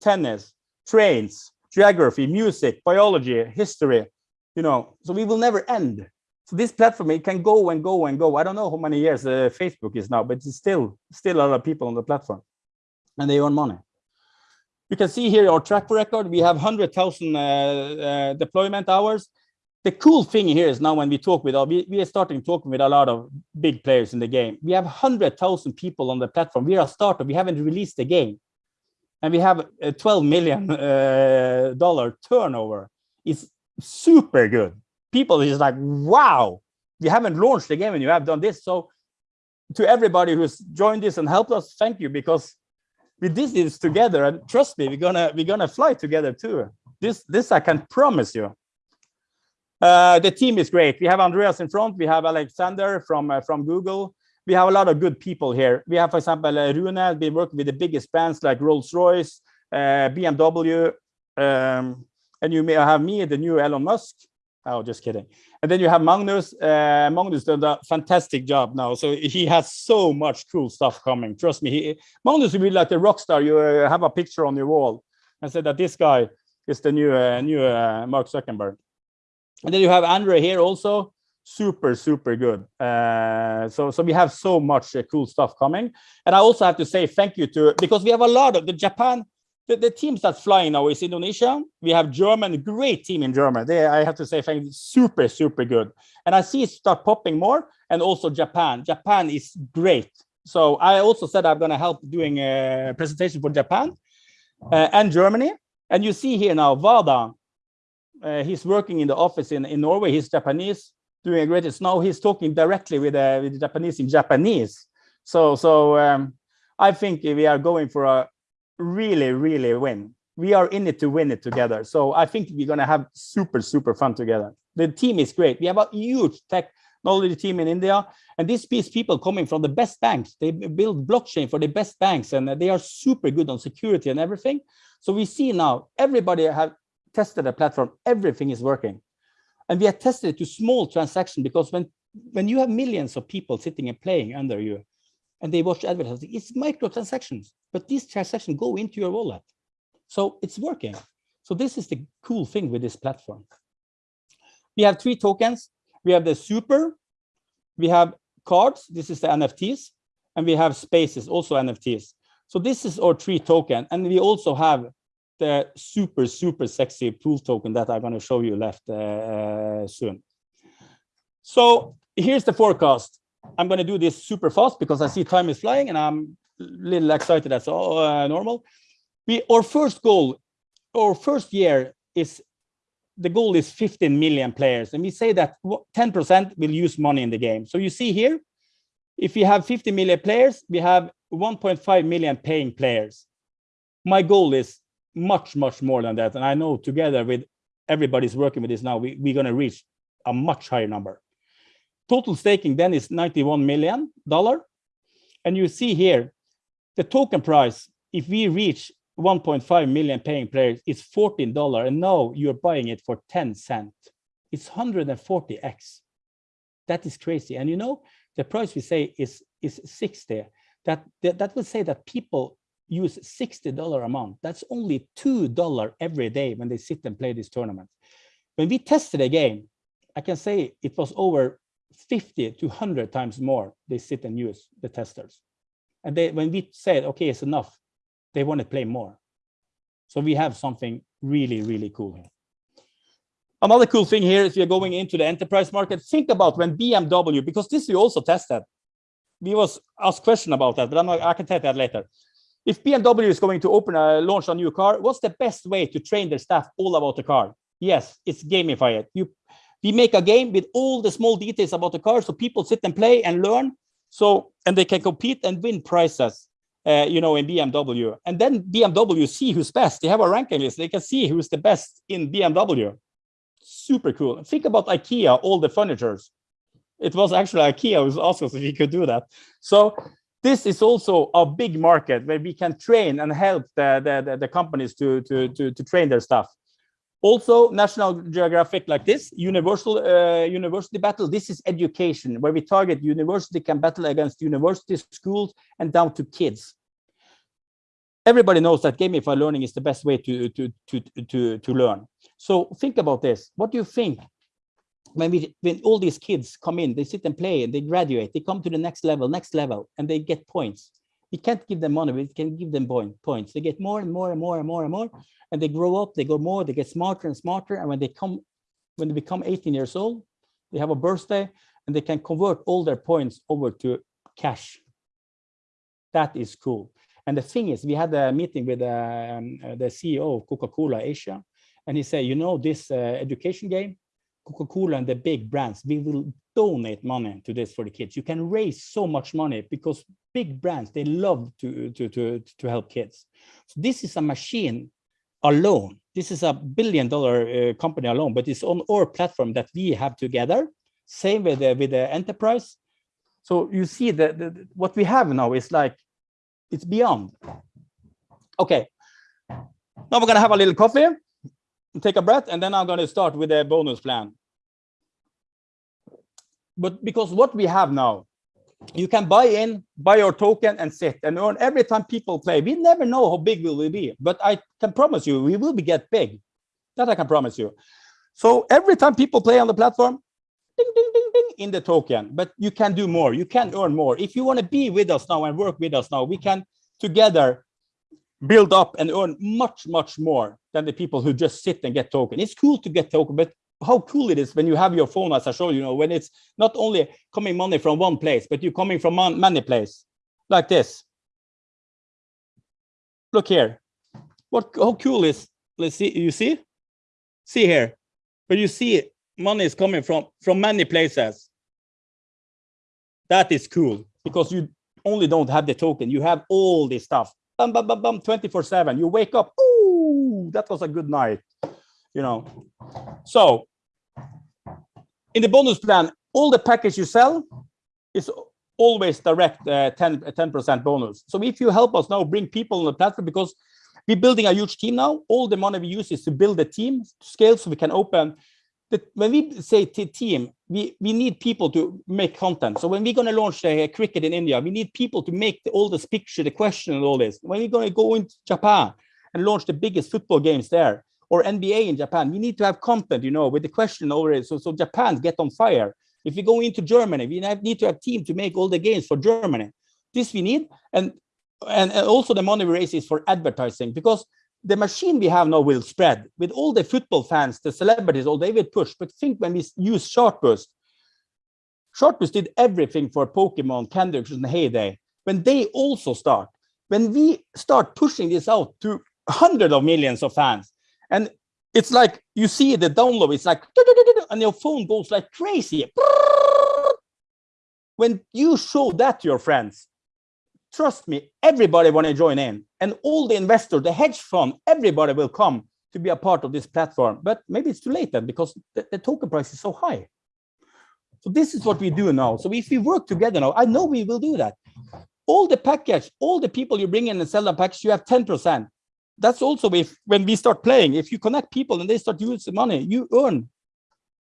tennis, trains, geography, music, biology, history, you know, so we will never end. So this platform, it can go and go and go. I don't know how many years uh, Facebook is now, but it's still, still a lot of people on the platform and they earn money. You can see here our track record. We have 100,000 uh, uh, deployment hours. The cool thing here is now when we talk with, we, we are starting talking with a lot of big players in the game. We have 100,000 people on the platform. We are a startup. We haven't released the game. And we have a 12 million uh, dollar turnover. It's super good. People is like, wow, we haven't launched the game and you have done this. So to everybody who's joined this and helped us, thank you, because we did this together and trust me we're gonna we're gonna fly together too this this i can promise you uh, the team is great we have andreas in front we have alexander from uh, from google we have a lot of good people here. We have, for example, uh, Rune, been working with the biggest brands like Rolls-Royce, uh, BMW, um, and you may have me, the new Elon Musk. Oh, just kidding. And then you have Magnus. Uh, Magnus done a fantastic job now. So he has so much cool stuff coming. Trust me. He, Magnus will be like the rock star. You uh, have a picture on your wall and say that this guy is the new uh, new uh, Mark Zuckerberg. And then you have Andre here also super super good uh, so so we have so much uh, cool stuff coming and i also have to say thank you to because we have a lot of the japan the, the teams that's flying now is indonesia. We have german great team in germany they i have to say super super good. And i see it start popping more and also japan. Japan is great. So i also said i'm going to help doing a presentation for japan uh, and germany. And you see here now vada uh, he's working in the office in, in norway. He's japanese doing a great now he's talking directly with, uh, with the japanese in japanese. So so um, i think we are going for a really really win. We are in it to win it together. So i think we're going to have super super fun together. The team is great. We have a huge technology team in india and these people coming from the best banks they build blockchain for the best banks and they are super good on security and everything. So we see now everybody have tested the platform. Everything is working. And we have tested it to small transaction because when when you have millions of people sitting and playing under you and they watch advertising. It's micro transactions but these transactions go into your wallet. So it's working. So this is the cool thing with this platform. We have three tokens. We have the super we have cards this is the nfts and we have spaces also nfts so this is our three token and we also have the super, super sexy pool token that I'm going to show you left uh, soon. So here's the forecast. I'm going to do this super fast because I see time is flying and I'm a little excited. That's all uh, normal. We Our first goal, our first year is the goal is 15 million players. And we say that 10% will use money in the game. So you see here, if we have 50 million players, we have 1.5 million paying players. My goal is much, much more than that. And I know together with everybody's working with this now, we, we're going to reach a much higher number. Total staking then is $91 million. And you see here, the token price, if we reach 1.5 million paying players, it's $14. And now you're buying it for 10 cents. It's 140x. That is crazy. And you know, the price we say is, is 60. That, that, that will say that people use $60 amount. That's only $2 every day when they sit and play this tournament. When we tested a game, I can say it was over 50 to 100 times more they sit and use the testers. And they, when we said, okay, it's enough, they want to play more. So we have something really, really cool here. Another cool thing here is we are going into the enterprise market. Think about when BMW, because this we also tested. We was asked question about that, but I'm not, I can tell that later if BMW is going to open a launch a new car, what's the best way to train their staff all about the car? Yes, it's gamify it. You, we make a game with all the small details about the car, so people sit and play and learn. So and they can compete and win prizes, uh, you know, in BMW. And then BMW see who's best. They have a ranking list. They can see who's the best in BMW. Super cool. Think about IKEA, all the furnitures. It was actually IKEA who asked if we could do that. So this is also a big market where we can train and help the, the, the, companies to, to, to, to, train their staff. Also, National Geographic like this, universal uh, university battle, this is education, where we target university can battle against university schools and down to kids. Everybody knows that gamified learning is the best way to, to, to, to, to learn. So think about this. What do you think when we when all these kids come in they sit and play and they graduate they come to the next level next level and they get points we can't give them money we can give them point, points. They get more and more and more and more and more and they grow up they go more they get smarter and smarter and when they come when they become 18 years old they have a birthday and they can convert all their points over to cash. That is cool. And the thing is we had a meeting with um, the ceo of coca-cola asia and he said you know this uh, education game Coca-Cola and the big brands, we will donate money to this for the kids. You can raise so much money because big brands, they love to, to, to, to help kids. So this is a machine alone. This is a billion dollar uh, company alone, but it's on our platform that we have together. Same with the, with the enterprise. So you see that what we have now is like, it's beyond. Okay. Now we're gonna have a little coffee, take a breath, and then I'm gonna start with a bonus plan. But because what we have now, you can buy in, buy your token and sit and earn every time people play. We never know how big we will we be, but I can promise you, we will be get big. That I can promise you. So every time people play on the platform, ding, ding, ding, ding, in the token, but you can do more. You can earn more. If you want to be with us now and work with us now, we can together build up and earn much, much more than the people who just sit and get token. It's cool to get token, but how cool it is when you have your phone, as I showed you, know, when it's not only coming money from one place, but you're coming from many places, like this. Look here. What how cool is let's see, you see? See here, but you see money is coming from from many places. That is cool because you only don't have the token, you have all this stuff. Bum, bum, bum, bum, 24 7. You wake up, ooh, that was a good night. You know. So in the bonus plan, all the package you sell is always direct uh, 10 10% bonus. So if you help us now bring people on the platform because we're building a huge team now, all the money we use is to build the team scale so we can open the, when we say team, we, we need people to make content. So when we're going to launch uh, cricket in India, we need people to make the, all this picture, the question and all this. When we're going to go into Japan and launch the biggest football games there, or NBA in Japan, we need to have content, you know, with the question already. So, so Japan get on fire. If we go into Germany, we need to have team to make all the games for Germany. This we need, and, and and also the money we raise is for advertising because the machine we have now will spread with all the football fans, the celebrities, all they will push. But think when we use Chartboost, Chartboost did everything for Pokemon, Candy Crush, and Hay Day. When they also start, when we start pushing this out to hundreds of millions of fans, and it's like you see the download, it's like, and your phone goes like crazy. When you show that to your friends, trust me, everybody want to join in. And all the investors, the hedge fund, everybody will come to be a part of this platform. But maybe it's too late then because the, the token price is so high. So this is what we do now. So if we work together now, I know we will do that. All the package, all the people you bring in and sell the package, you have 10% that's also if when we start playing, if you connect people and they start using money, you earn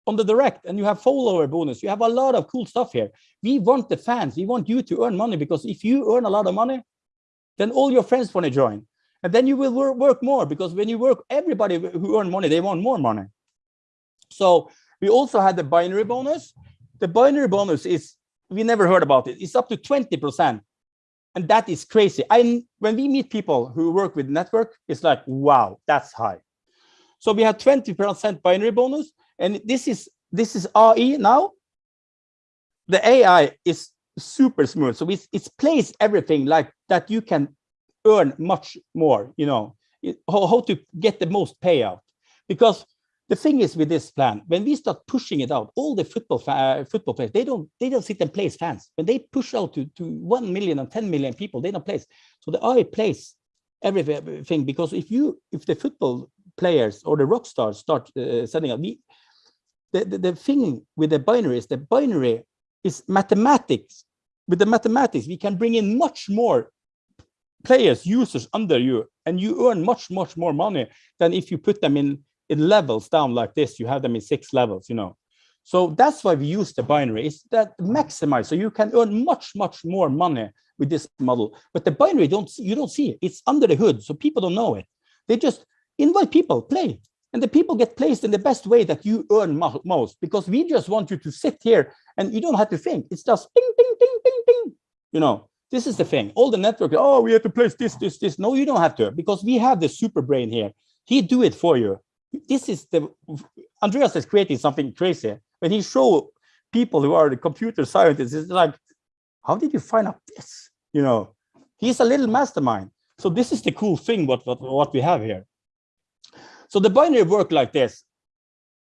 on the direct and you have follower bonus. You have a lot of cool stuff here. We want the fans. We want you to earn money because if you earn a lot of money, then all your friends want to join. And then you will work, work more because when you work, everybody who earn money, they want more money. So we also had the binary bonus. The binary bonus is, we never heard about it. It's up to 20% and that is crazy. I when we meet people who work with network, it's like, wow, that's high. So we have 20% binary bonus, and this is this is RE now. The AI is super smooth, so it's it's placed everything like that. You can earn much more. You know how, how to get the most payout because the thing is with this plan, when we start pushing it out, all the football uh, football players, they don't they don't sit and place fans. When they push out to, to 1 million and 10 million people, they don't place. So the AI plays everything because if you if the football players or the rock stars start uh, setting up, we, the, the, the thing with the binary is the binary is mathematics. With the mathematics, we can bring in much more players, users under you, and you earn much, much more money than if you put them in in levels down like this, you have them in six levels, you know. So that's why we use the binary, is that maximize, so you can earn much, much more money with this model. But the binary, don't you don't see it, it's under the hood, so people don't know it. They just invite people, play, and the people get placed in the best way that you earn mo most, because we just want you to sit here and you don't have to think, it's just ding, ding, ding, ding, ding, you know. This is the thing. All the network, oh, we have to place this, this, this. No, you don't have to, because we have the super brain here. He do it for you this is the Andreas is creating something crazy. When he show people who are the computer scientists, it's like, how did you find out this? You know, he's a little mastermind. So this is the cool thing what what, what we have here. So the binary work like this.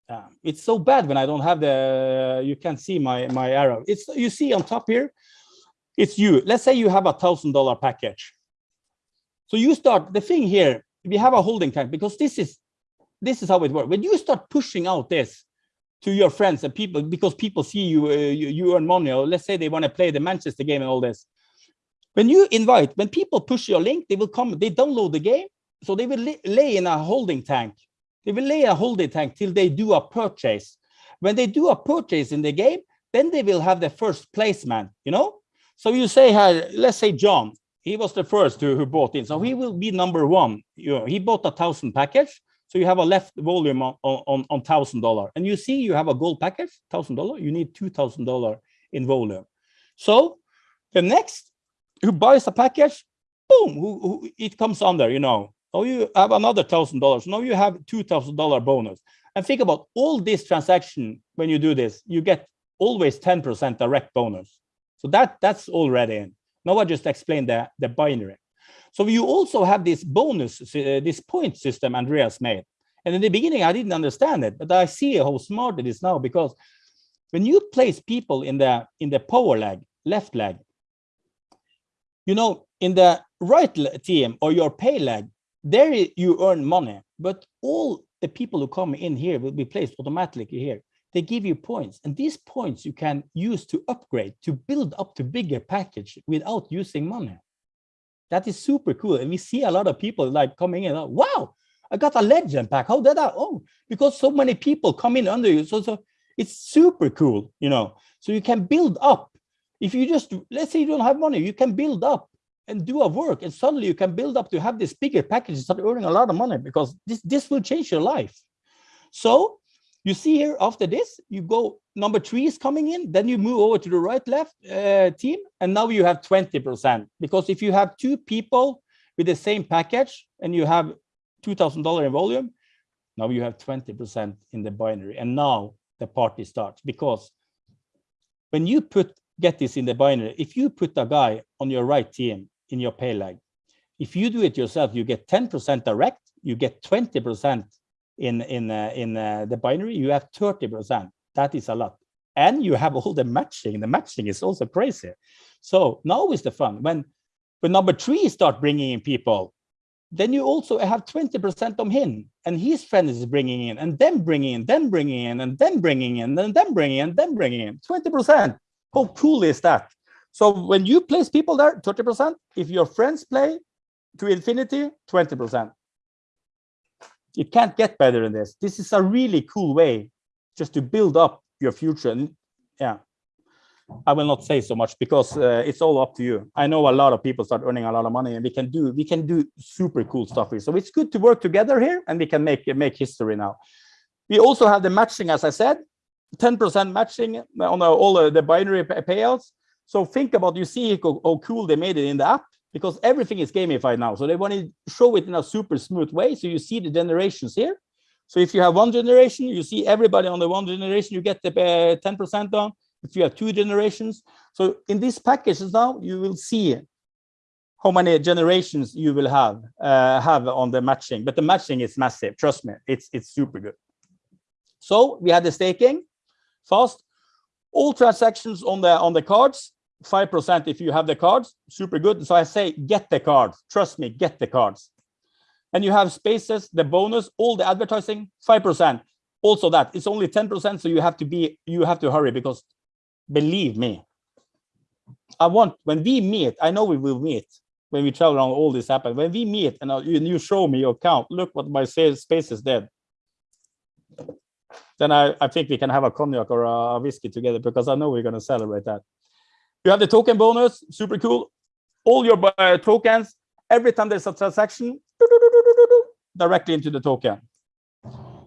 Uh, it's so bad when I don't have the, you can't see my, my arrow. It's, you see on top here, it's you. Let's say you have a thousand dollar package. So you start, the thing here, we have a holding tank because this is this is how it works. When you start pushing out this, to your friends and people because people see you, uh, you, you earn money or let's say they want to play the Manchester game and all this. When you invite, when people push your link, they will come, they download the game. So they will lay in a holding tank. They will lay a holding tank till they do a purchase. When they do a purchase in the game, then they will have the first placement, you know? So you say, here, let's say John, he was the first who, who bought in. So he will be number one. You know, he bought a thousand package. So you have a left volume on on on thousand dollar, and you see you have a gold package, thousand dollar. You need two thousand dollar in volume. So the next who buys a package, boom, who, who it comes under. You know, now you have another thousand dollars. Now you have two thousand dollar bonus. And think about all this transaction when you do this, you get always ten percent direct bonus. So that that's already in. Now I just explained the the binary. So you also have this bonus, uh, this point system Andreas made. And in the beginning, I didn't understand it, but I see how smart it is now because when you place people in the in the power leg, left leg, you know, in the right team or your pay leg, there you earn money, but all the people who come in here will be placed automatically here. They give you points, and these points you can use to upgrade, to build up to bigger package without using money. That is super cool. And we see a lot of people like coming in, like, wow, I got a legend pack. How did I? Oh, because so many people come in under you. So, so it's super cool, you know. So you can build up. If you just, let's say you don't have money, you can build up and do a work. And suddenly you can build up to have this bigger package and start earning a lot of money because this, this will change your life. So you see here after this, you go number three is coming in, then you move over to the right left uh, team, and now you have 20%. Because if you have two people with the same package and you have $2,000 in volume, now you have 20% in the binary. And now the party starts because when you put get this in the binary, if you put a guy on your right team in your pay leg, if you do it yourself, you get 10% direct, you get 20% in in uh, in uh, the binary, you have 30%. That is a lot. And you have all the matching. The matching is also crazy. So now is the fun. When when number three start bringing in people, then you also have 20% of him and his friend is bringing in and then bringing in, then bringing in, and then bringing in, and then bringing in, then bringing in 20%. How cool is that? So when you place people there, 30%, if your friends play to infinity, 20%. You can't get better than this. This is a really cool way just to build up your future. And yeah, I will not say so much because uh, it's all up to you. I know a lot of people start earning a lot of money and we can do we can do super cool stuff here. So it's good to work together here and we can make make history now. We also have the matching, as I said, 10% matching on all the binary payouts. So think about you see how cool they made it in the app because everything is gamified now. So they want to show it in a super smooth way. So you see the generations here. So if you have one generation, you see everybody on the one generation, you get the 10% uh, on. If you have two generations. So in these packages now, you will see how many generations you will have uh, have on the matching. But the matching is massive. Trust me, it's it's super good. So we had the staking fast. All transactions on the on the cards 5% if you have the cards, super good. So I say, get the cards. Trust me, get the cards. And you have spaces, the bonus, all the advertising, 5%. Also that, it's only 10%, so you have to be, you have to hurry because believe me, I want, when we meet, I know we will meet when we travel around all this happen. When we meet and uh, you, you show me your count, look what my sales spaces did. Then I, I think we can have a cognac or a whiskey together because I know we're going to celebrate that. You have the token bonus, super cool. All your uh, tokens, every time there's a transaction, directly into the token.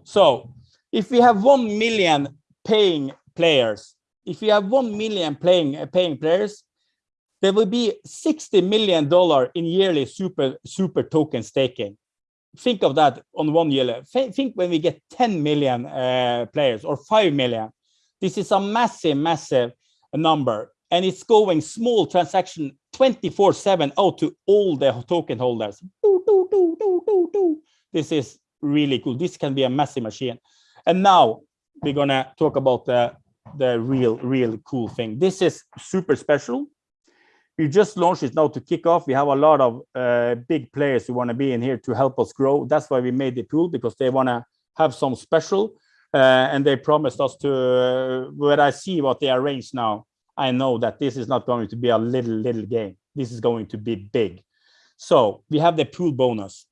So if we have 1 million paying players, if we have 1 million playing uh, paying players, there will be 60 million dollar in yearly super super token staking. Think of that on one year. Think when we get 10 million uh, players or 5 million. This is a massive, massive number and it's going small transaction 24 7 out to all the token holders. This is really cool. This can be a massive machine. And now we're gonna talk about the the real real cool thing. This is super special. We just launched it now to kick off. We have a lot of uh, big players who want to be in here to help us grow. That's why we made the pool because they want to have some special uh, and they promised us to. Uh, I see what they arranged now, I know that this is not going to be a little little game. This is going to be big. So we have the pool bonus.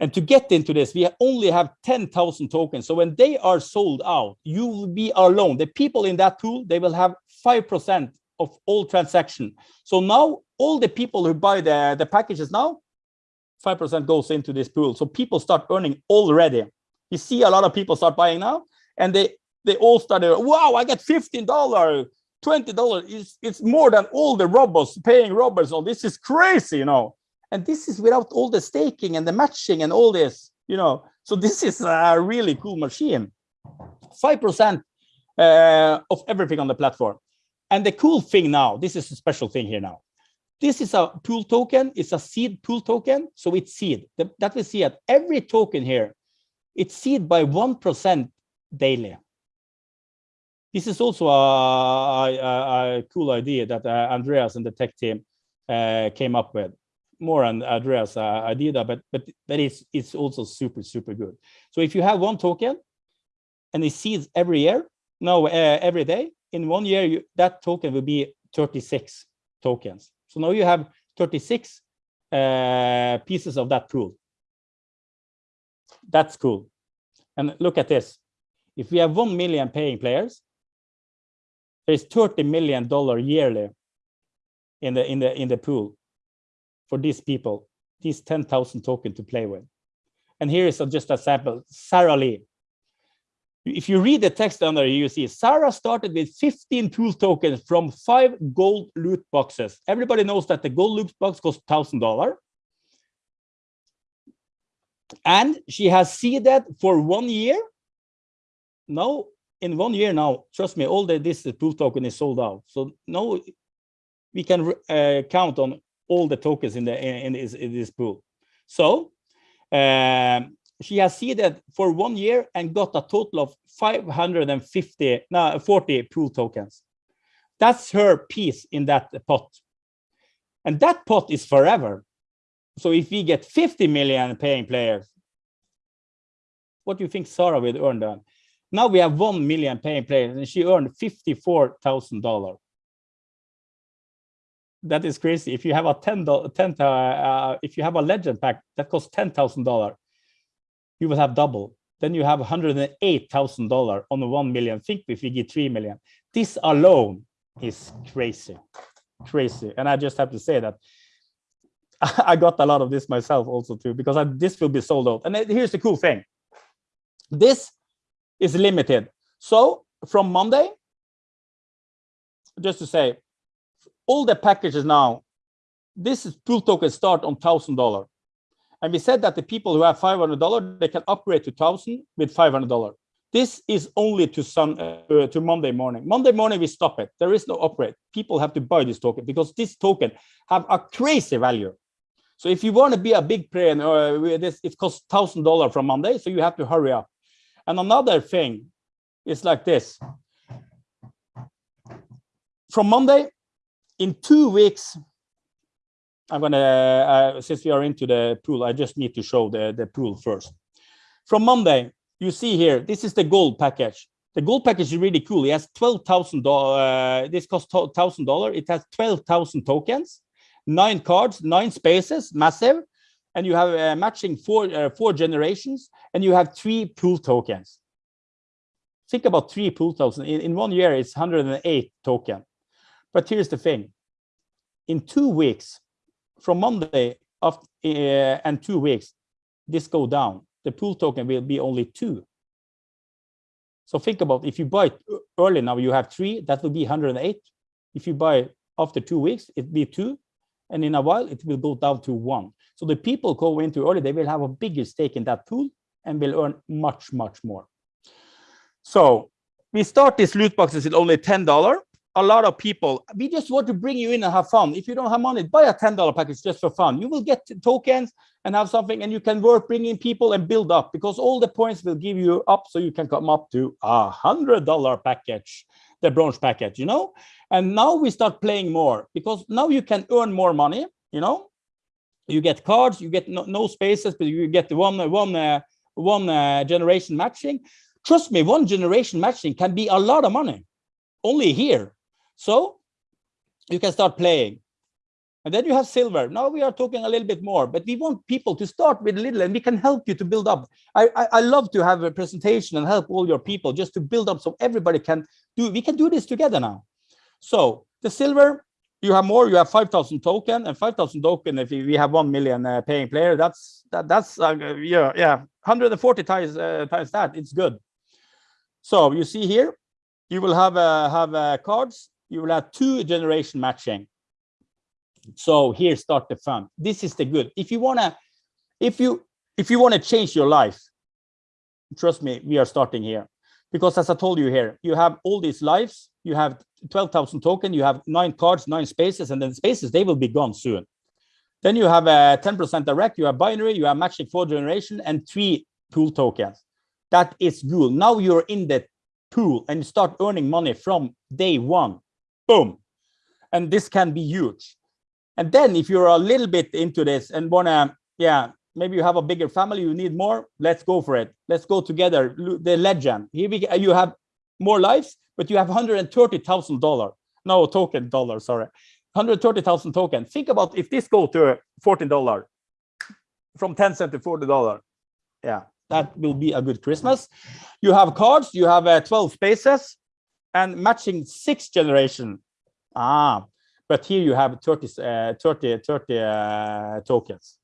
And to get into this, we only have 10,000 tokens. So when they are sold out, you will be alone. The people in that pool, they will have 5% of all transaction. So now all the people who buy the, the packages now, 5% goes into this pool. So people start earning already. You see a lot of people start buying now and they, they all started, wow, I get $15, $20. It's, it's more than all the robbers paying robbers. So this is crazy, you know. And this is without all the staking and the matching and all this, you know. So this is a really cool machine. 5% uh, of everything on the platform. And the cool thing now, this is a special thing here now. This is a pool token, it's a seed pool token, so it's seed. The, that we see at every token here, it's seed by 1% daily. This is also a, a, a cool idea that uh, Andreas and the tech team uh, came up with. More on Andreas' uh, idea, but but but it's it's also super super good. So if you have one token, and it seeds every year, no, uh, every day, in one year, you, that token will be 36 tokens. So now you have 36 uh, pieces of that pool. That's cool. And look at this. If we have 1 million paying players, there's 30 million dollar yearly in the in the in the pool for these people, these 10,000 tokens to play with. And here is just a sample, Sarah Lee if you read the text under you see Sarah started with 15 pool tokens from five gold loot boxes. Everybody knows that the gold loot box costs thousand dollar. And she has seeded that for one year. Now, in one year now, trust me, all the this pool token is sold out. So now we can uh, count on all the tokens in the in, this, in this pool. So um, she has seeded for one year and got a total of 550 no 40 pool tokens that's her piece in that pot and that pot is forever so if we get 50 million paying players what do you think sarah will earn then now we have 1 million paying players and she earned 54 thousand dollars that is crazy if you have a 10 10 uh, uh, if you have a legend pack that costs ten thousand dollars you will have double. Then you have $108,000 on the 1 million. Think if you get 3 million. This alone is crazy, crazy. And I just have to say that I got a lot of this myself also too, because I, this will be sold out. And here's the cool thing. This is limited. So from Monday, just to say, all the packages now, this is pool token start on $1,000. And we said that the people who have $500, they can upgrade to 1000 with $500. This is only to sun uh, to Monday morning. Monday morning, we stop it. There is no upgrade. People have to buy this token because this token have a crazy value. So if you want to be a big player, uh, this it costs thousand dollar from Monday, so you have to hurry up. And another thing is like this. From Monday, in two weeks, I'm gonna, uh, since we are into the pool, I just need to show the, the pool first. From Monday, you see here, this is the gold package. The gold package is really cool. It has $12,000, uh, this costs $1,000. It has 12,000 tokens, nine cards, nine spaces, massive. And you have uh, matching four, uh, four generations, and you have three pool tokens. Think about three pool tokens. In, in one year, it's 108 token. But here's the thing. In two weeks, from Monday of, uh, and two weeks, this go down. The pool token will be only two. So think about if you buy early now, you have three, that will be 108. If you buy after two weeks, it be two. And in a while, it will go down to one. So the people go into early, they will have a bigger stake in that pool and will earn much, much more. So we start these loot boxes at only $10 a lot of people, we just want to bring you in and have fun. If you don't have money, buy a $10 package just for fun. You will get tokens and have something and you can work bringing people and build up because all the points will give you up so you can come up to a $100 package, the bronze package, you know? And now we start playing more because now you can earn more money, you know? You get cards, you get no, no spaces, but you get one, one, uh, one uh, generation matching Trust me, one generation matching can be a lot of money only here. So you can start playing. And then you have silver. Now we are talking a little bit more, but we want people to start with little and we can help you to build up. I, I, I, love to have a presentation and help all your people just to build up so everybody can do, we can do this together now. So the silver, you have more, you have 5,000 token and 5,000 token. If we have 1 million uh, paying player, that's, that, that's, uh, yeah, yeah, 140 times, uh, times that, it's good. So you see here, you will have, uh, have uh, cards, you will have two generation matching so here start the fun this is the good if you want to if you if you want to change your life trust me we are starting here because as i told you here you have all these lives you have 12,000 token you have nine cards nine spaces and then spaces they will be gone soon. Then you have uh, a 10% direct you have binary you have matching four generation and three pool tokens. That is good now you're in the pool and you start earning money from day one. Boom. And this can be huge. And then if you're a little bit into this and wanna, yeah, maybe you have a bigger family, you need more, let's go for it. Let's go together. The legend. Here we you have more lives, but you have $130,000. No token dollar, sorry. 130,000 token. Think about if this go to $14 from 10 cent to $40. Yeah, that will be a good Christmas. You have cards, you have uh, 12 spaces and matching six generation. Ah, but here you have 30, uh, 30, 30 uh, tokens.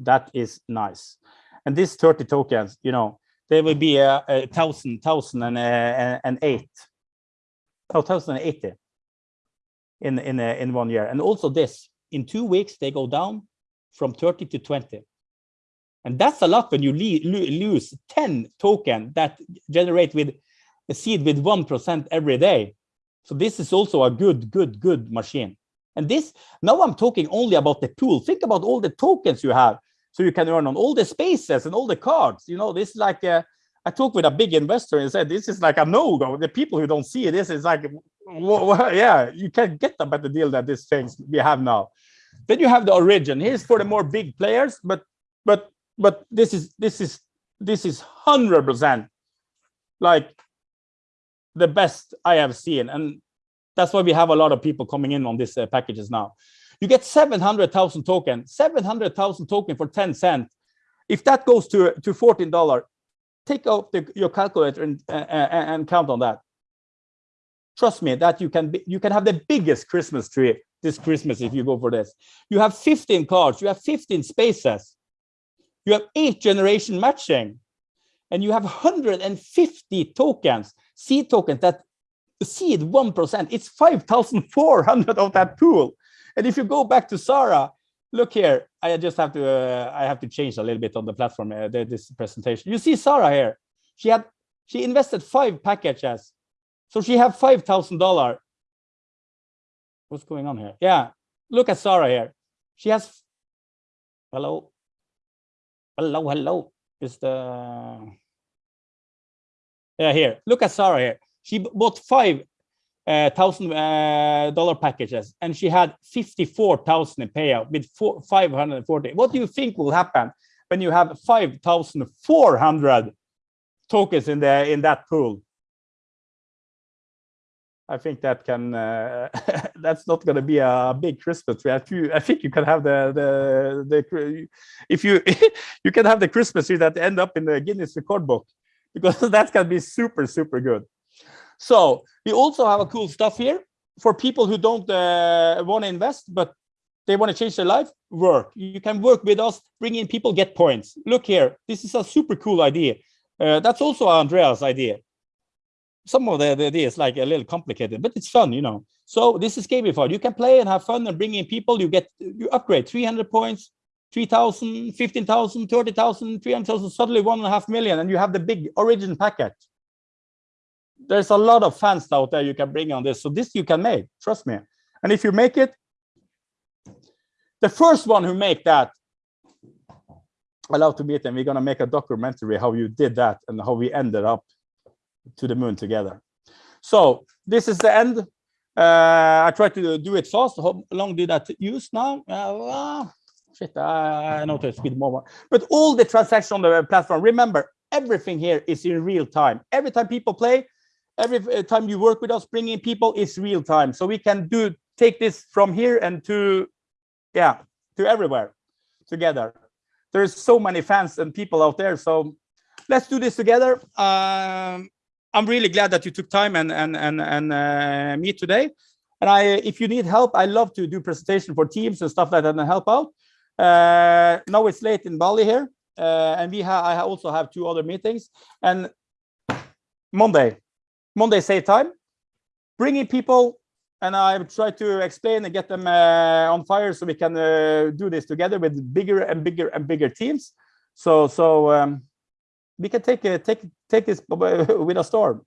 That is nice. And these 30 tokens, you know, they will be a, a thousand, thousand and, uh, and eight, oh, thousand and eighty in in uh, in one year. And also this, in two weeks they go down from 30 to 20. And that's a lot when you lose 10 token that generate with a seed with 1% every day. So this is also a good, good, good machine. And this, now I'm talking only about the pool. Think about all the tokens you have. So you can earn on all the spaces and all the cards. You know, this is like, a, I talked with a big investor and said, this is like a no-go. The people who don't see this is like, well, yeah, you can get a better deal than these things we have now. Then you have the origin. Here's for the more big players, but but but this is this is this is hundred percent like the best I have seen. And that's why we have a lot of people coming in on these uh, packages now. You get 700,000 token, 700,000 token for 10 cents. If that goes to, to $14, take out the, your calculator and, and count on that. Trust me that you can be, you can have the biggest Christmas tree this Christmas if you go for this. You have 15 cards, you have 15 spaces, you have eight generation matching, and you have 150 tokens seed tokens that seed 1%, it's 5,400 of that pool. And if you go back to Sarah, look here, I just have to, uh, I have to change a little bit on the platform, uh, this presentation. You see Sarah here, she had, she invested five packages. So she had $5,000. What's going on here? Yeah, look at Sarah here. She has, hello, hello, hello. Is the, yeah, here, look at Sarah here. She bought five thousand uh, dollar packages and she had 54,000 in payout with four, 540. What do you think will happen when you have 5,400 tokens in the in that pool? I think that can uh, that's not going to be a big Christmas tree. I think you can have the the the if you you can have the Christmas tree that end up in the Guinness record book because that's going to be super, super good. So we also have a cool stuff here for people who don't uh, want to invest, but they want to change their life, work. You can work with us, bring in people, get points. Look here, this is a super cool idea. Uh, that's also Andreas' idea. Some of the, the ideas like a little complicated, but it's fun, you know. So this is gamified. You can play and have fun and bring in people. You get you upgrade 300 points, 3,000, 15,000, 30,000, 300,000, suddenly one and a half million, and you have the big origin packet. There's a lot of fans out there you can bring on this. So this you can make, trust me. And if you make it, the first one who make that, I love to meet them. We're gonna make a documentary how you did that and how we ended up to the moon together. So this is the end. Uh, I try to do it fast. How long did I use now? Uh, shit, I know to speed more. But all the transactions on the platform, remember, everything here is in real time. Every time people play, every uh, time you work with us, bringing people is real time. So we can do take this from here and to, yeah, to everywhere together. There's so many fans and people out there. So let's do this together. Um, I'm really glad that you took time and and and and uh, meet today. And I, if you need help, I love to do presentation for teams and stuff like that and help out. Uh, now it's late in Bali here, uh, and we have I also have two other meetings. And Monday, Monday same time, bringing people, and I try to explain and get them uh, on fire so we can uh, do this together with bigger and bigger and bigger teams. So so um, we can take uh, take take this with a storm.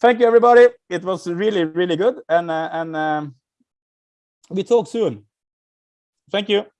Thank you, everybody. It was really really good, and uh, and um, we talk soon. Thank you.